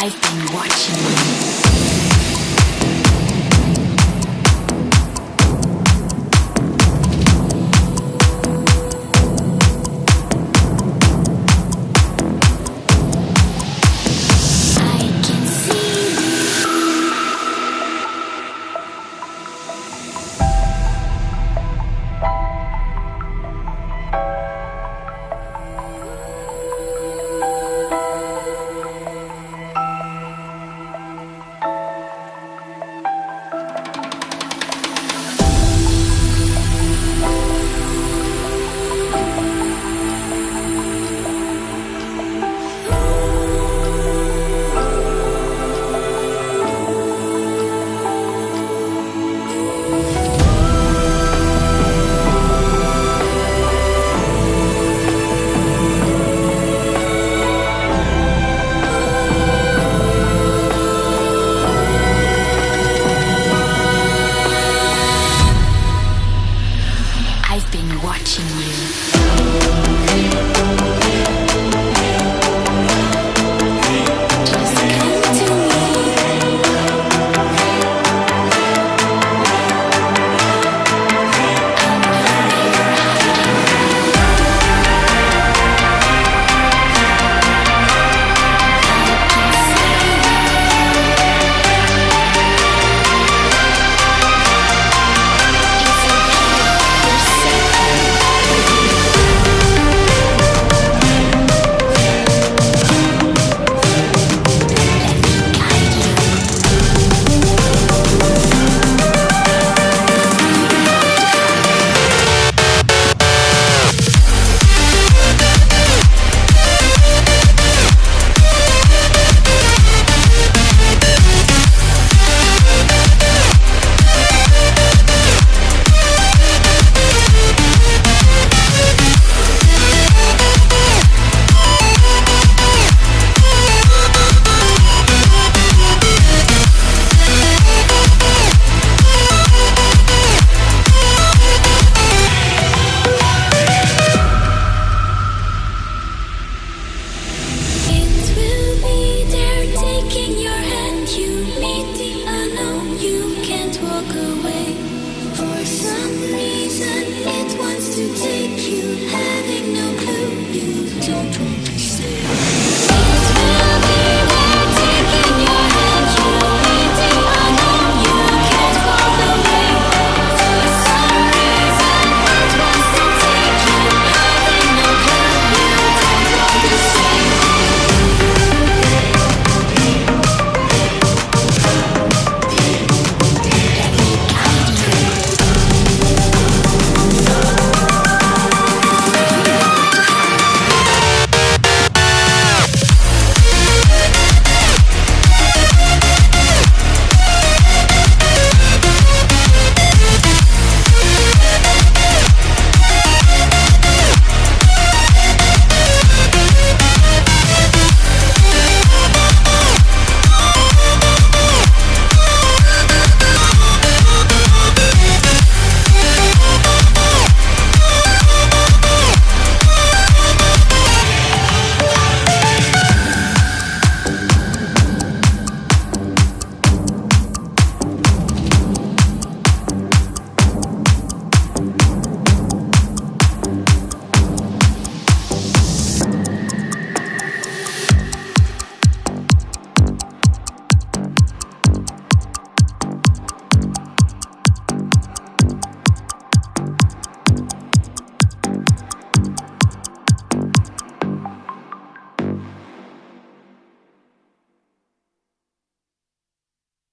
I've been watching you.